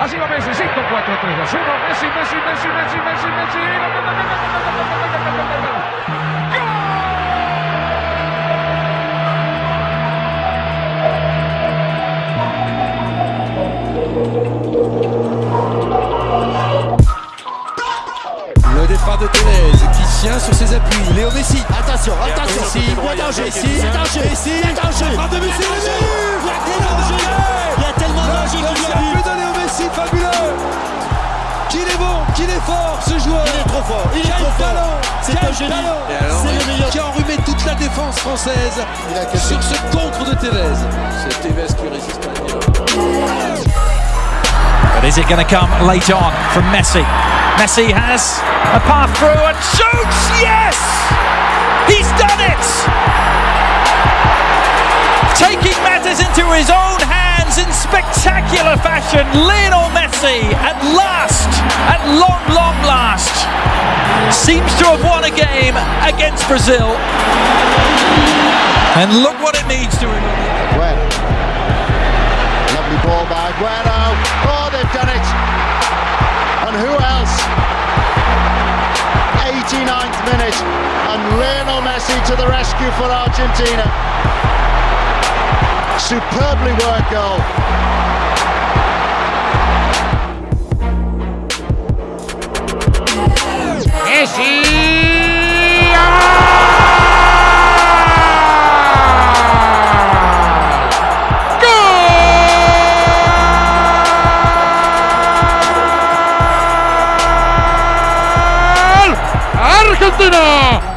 Así va Messi, 5, 4, 3, 2, 1. Messi, Messi, Messi, Messi, Messi, Messi. Le départ de Tevez qui tient sur ses appuis. Léo Messi. Attention, attention, Messi, danger a danger, Messi, danger, frappe de Messi, est fort ce joueur Il est trop fort, il est Quel trop fort. C'est un génie. C'est le meilleur. Qui a enrhumé toute la défense française sur ce contre de Tevez. C'est Tevez qui résiste à la But is it going to come late on from Messi? Messi has a path through and shoots! Yes! He's done it! Taking matters into his own hands in spectacular fashion, Lionel Messi at last, at long, long last, seems to have won a game against Brazil. And look what it means to him. Lovely ball by Aguero. Oh, they've done it. And who else? 89th minute. And Lionel Messi to the rescue for Argentina. Superbly worked goal. Messi! Argentina!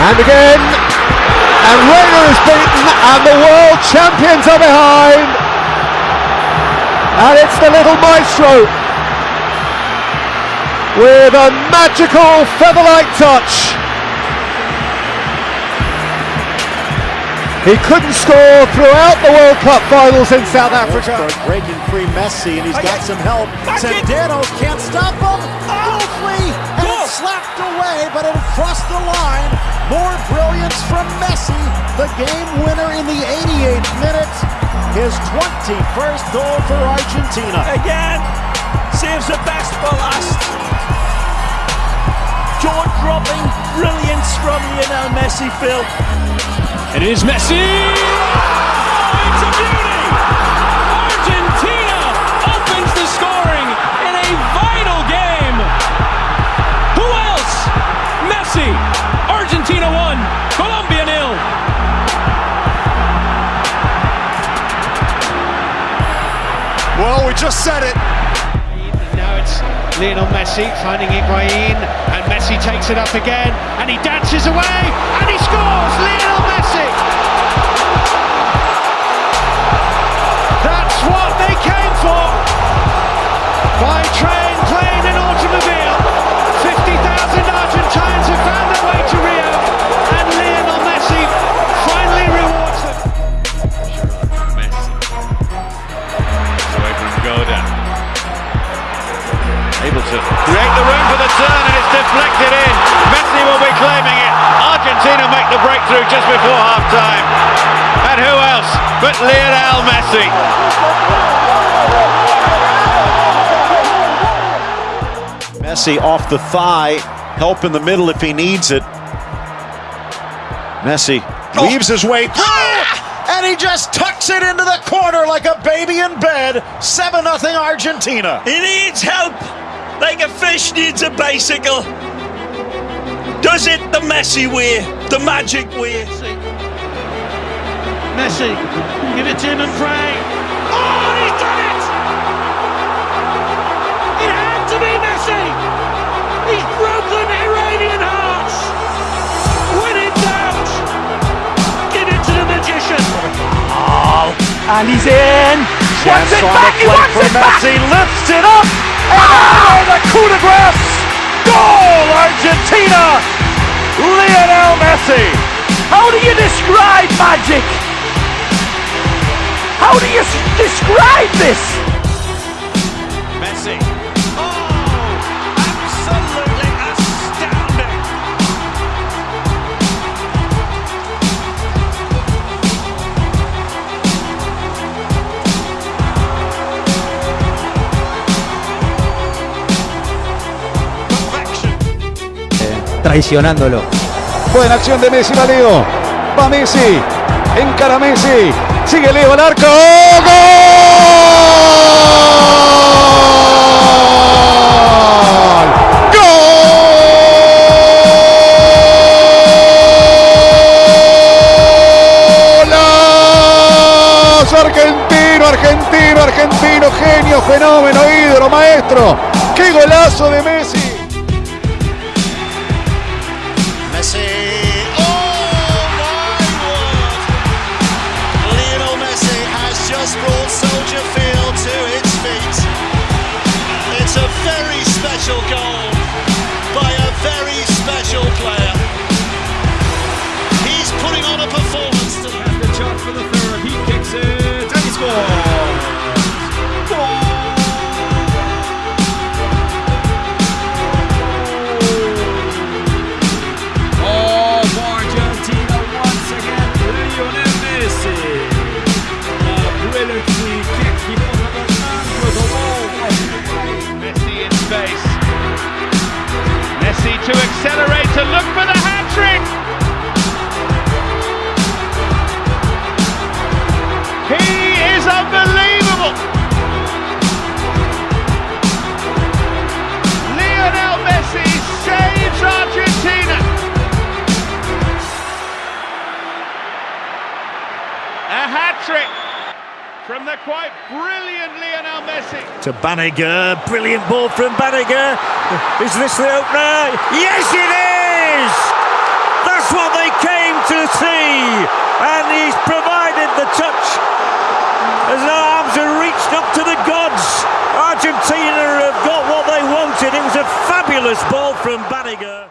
And again, and Reina is beaten, and the world champions are behind. And it's the little maestro with a magical feather-like touch. He couldn't score throughout the World Cup finals in South Africa. Breaking free Messi, and he's got some help. Centeno can't stop him. Goal free, and it's slapped away, but it crossed the line. More brilliance from Messi, the game winner in the 88th minute. His 21st goal for Argentina. again saves the best for last. Jaw dropping brilliance from Lionel Messi, Phil. It is Messi! Oh, it's a beauty! Messi. Argentina won. Colombia nil. Well, we just said it. Now it's Lionel Messi finding Higuain, and Messi takes it up again, and he dances away, and he scores! Lionel Messi! That's what they came for! By train, Able create the room for the turn and it's deflected in. Messi will be claiming it. Argentina make the breakthrough just before half time. And who else but Lionel Messi? Messi off the thigh, help in the middle if he needs it. Messi oh. weaves his way ah! through, and he just tucks it into the corner like a baby in bed. 7 0 Argentina. He needs help, like a fish needs a bicycle. Does it the Messi way, the magic way. Messi, give it to him and pray. Oh, he's done it! It had to be Messi! He's broken Iranian hearts! When in doubt, give it to the magician. Oh, and he's in. Wants it back, he wants it back! Messi lifts it up, and the coup de grace! Goal, Argentina! Lionel Messi! How do you describe magic? How do you describe this? Traicionándolo. Buena acción de Messi, va Leo. Va Messi. Encara Messi. Sigue Leo al arco. ¡Gol! ¡Golazo! Argentino, argentino, argentino, genio, fenómeno, ídolo, maestro. ¡Qué golazo de Messi! Messi. Oh look for the hat trick. He is unbelievable. Lionel Messi saves Argentina. A hat trick from the quite brilliant Lionel Messi. to Banega. Brilliant ball from Banega. Is this the opener? Yes, it is! That's what they came to see. And he's provided the touch. His arms are reached up to the gods. Argentina have got what they wanted. It was a fabulous ball from Banega.